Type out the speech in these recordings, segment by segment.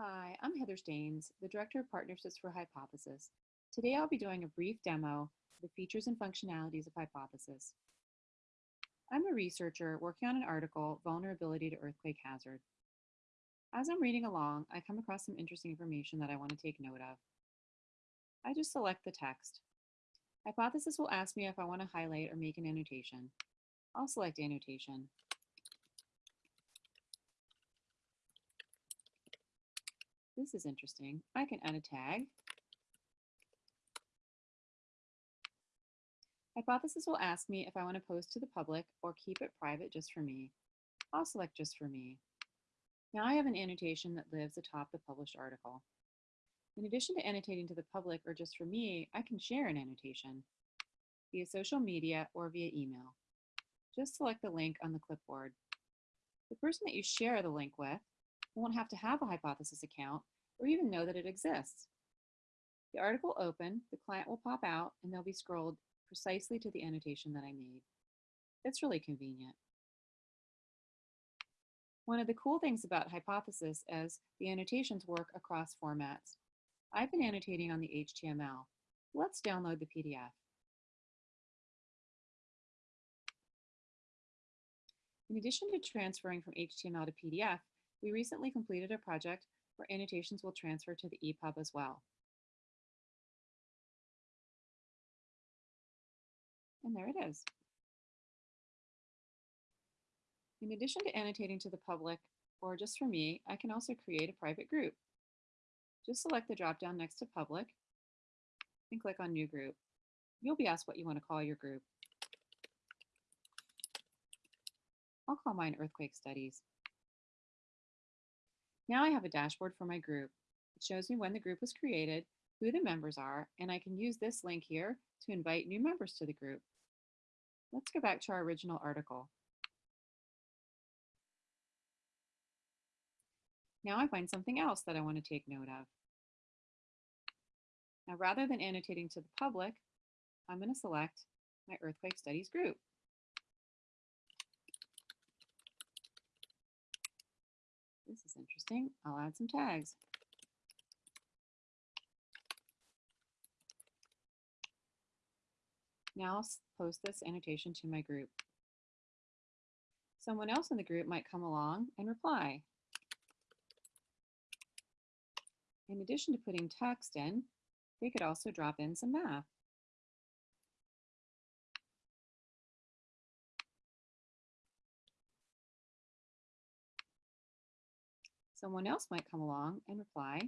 Hi, I'm Heather Staines, the Director of Partnerships for Hypothesis. Today I'll be doing a brief demo of the features and functionalities of Hypothesis. I'm a researcher working on an article, Vulnerability to Earthquake Hazard. As I'm reading along, I come across some interesting information that I want to take note of. I just select the text. Hypothesis will ask me if I want to highlight or make an annotation. I'll select annotation. This is interesting. I can add a tag. Hypothesis will ask me if I want to post to the public or keep it private just for me. I'll select just for me. Now I have an annotation that lives atop the published article. In addition to annotating to the public or just for me, I can share an annotation via social media or via email. Just select the link on the clipboard. The person that you share the link with won't have to have a hypothesis account or even know that it exists. The article open, the client will pop out and they'll be scrolled precisely to the annotation that I made. It's really convenient. One of the cool things about Hypothesis is the annotations work across formats. I've been annotating on the HTML. Let's download the PDF. In addition to transferring from HTML to PDF, we recently completed a project where annotations will transfer to the EPUB as well. And there it is. In addition to annotating to the public, or just for me, I can also create a private group. Just select the dropdown next to public and click on new group. You'll be asked what you want to call your group. I'll call mine earthquake studies. Now I have a dashboard for my group. It shows me when the group was created, who the members are, and I can use this link here to invite new members to the group. Let's go back to our original article. Now I find something else that I want to take note of. Now, rather than annotating to the public, I'm going to select my Earthquake Studies group. This is interesting. I'll add some tags. Now I'll post this annotation to my group. Someone else in the group might come along and reply. In addition to putting text in, they could also drop in some math. Someone else might come along and reply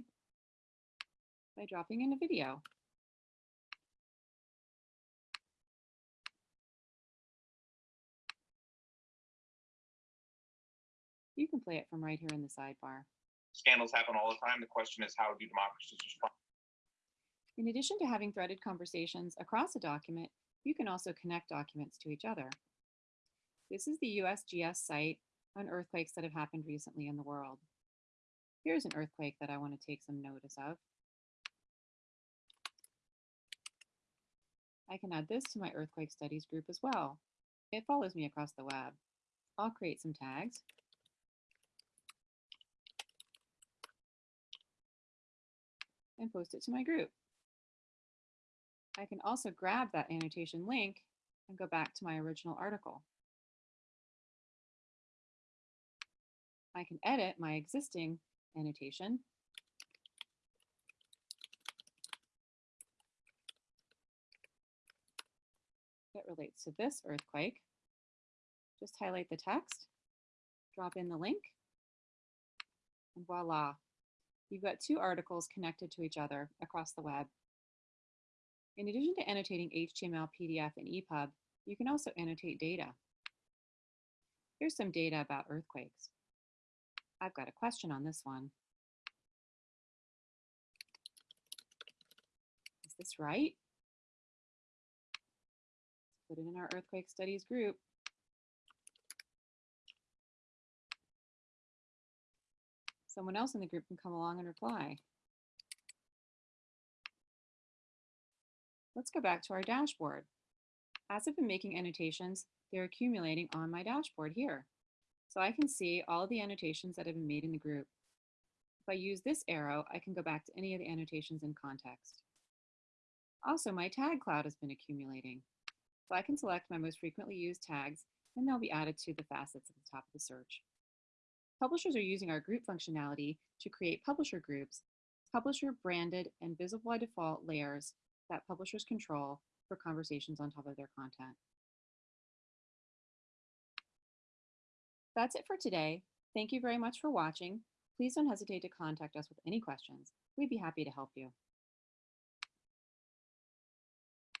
by dropping in a video. You can play it from right here in the sidebar. Scandals happen all the time. The question is, how do democracies respond? In addition to having threaded conversations across a document, you can also connect documents to each other. This is the USGS site on earthquakes that have happened recently in the world. Here's an earthquake that I want to take some notice of. I can add this to my earthquake studies group as well. It follows me across the web. I'll create some tags. and post it to my group. I can also grab that annotation link and go back to my original article. I can edit my existing annotation that relates to this earthquake. Just highlight the text, drop in the link, and voila, you've got two articles connected to each other across the web. In addition to annotating HTML, PDF, and EPUB, you can also annotate data. Here's some data about earthquakes. I've got a question on this one. Is this right? Put it in our earthquake studies group. someone else in the group can come along and reply. Let's go back to our dashboard. As I've been making annotations, they're accumulating on my dashboard here. So I can see all the annotations that have been made in the group. If I use this arrow, I can go back to any of the annotations in context. Also, my tag cloud has been accumulating. So I can select my most frequently used tags and they'll be added to the facets at the top of the search. Publishers are using our group functionality to create publisher groups, publisher branded and visible by default layers that publishers control for conversations on top of their content. That's it for today. Thank you very much for watching. Please don't hesitate to contact us with any questions. We'd be happy to help you.